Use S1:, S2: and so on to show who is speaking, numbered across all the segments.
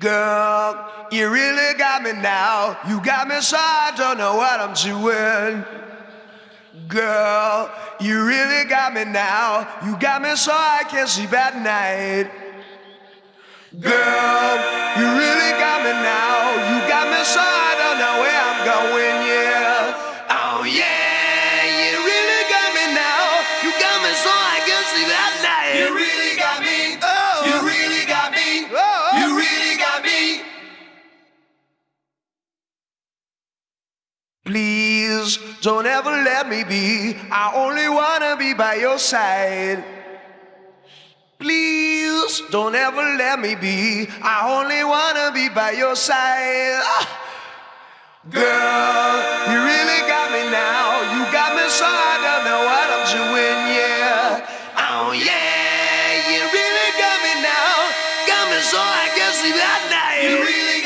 S1: Girl, you really got me now. You got me so I don't know what I'm doing. Girl, you really got me now. You got me so I can't sleep at night. Girl, don't ever let me be. I only wanna be by your side. Please don't ever let me be. I only wanna be by your side. Ah. Girl, you really got me now. You got me so I don't know what I'm doing, yeah. Oh yeah, you really got me now. Got me so I can sleep at night.
S2: You really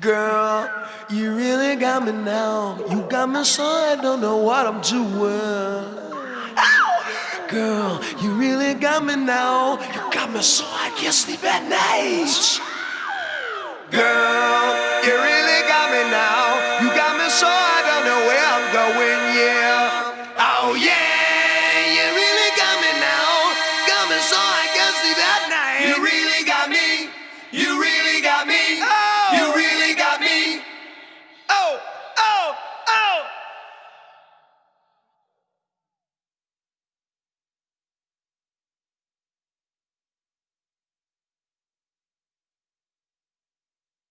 S1: Girl, you really got me now. You got me so I don't know what I'm doing. Girl, you really got me now. You got me so I can't sleep at night. Girl, you really got me now. You got me so I don't know where I'm going, yeah.